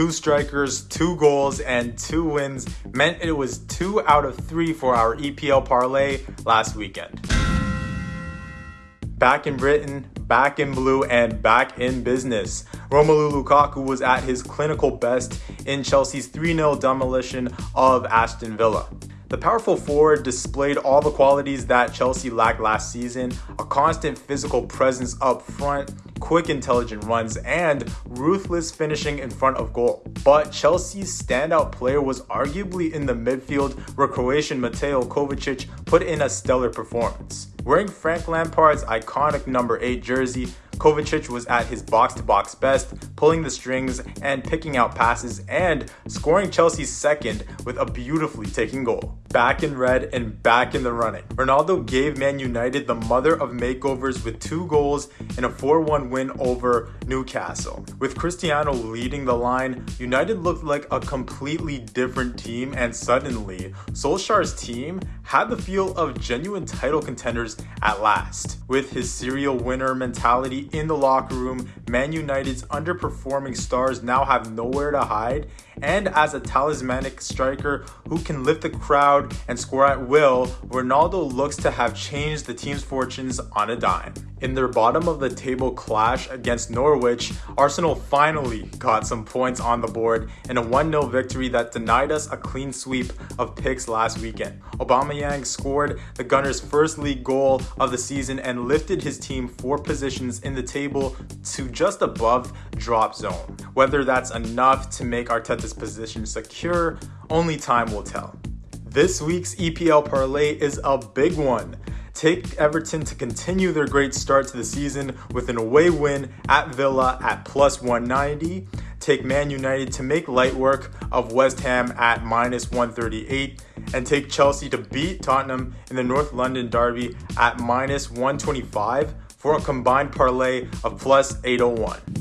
two strikers, two goals, and two wins meant it was two out of three for our EPL parlay last weekend. Back in Britain, back in blue, and back in business. Romelu Lukaku was at his clinical best in Chelsea's 3 0 demolition of Aston Villa. The powerful forward displayed all the qualities that Chelsea lacked last season a constant physical presence up front, quick intelligent runs, and ruthless finishing in front of goal. But Chelsea's standout player was arguably in the midfield where Croatian Mateo Kovacic put in a stellar performance. Wearing Frank Lampard's iconic number 8 jersey, Kovacic was at his box to box best, pulling the strings and picking out passes and scoring Chelsea's second with a beautifully taken goal. Back in red and back in the running. Ronaldo gave Man United the mother of makeovers with two goals in a 4 1 win over Newcastle. With Cristiano leading the line, United looked like a completely different team, and suddenly, Solskjaer's team had the feel of genuine title contenders at last. With his serial winner mentality in the locker room, Man United's underperforming stars now have nowhere to hide, and as a talismanic striker who can lift the crowd and score at will, Ronaldo looks to have changed the team's fortunes on a dime. In their bottom of the table clash against Norwich, Arsenal finally got some points on the board in a 1-0 victory that denied us a clean sweep of picks last weekend. Aubameyang scored the Gunners' first league goal of the season and lifted his team four positions in the table to just above drop zone. Whether that's enough to make Arteta's position secure, only time will tell. This week's EPL parlay is a big one. Take Everton to continue their great start to the season with an away win at Villa at plus 190. Take Man United to make light work of West Ham at minus 138. And take Chelsea to beat Tottenham in the North London Derby at minus 125 for a combined parlay of plus 801.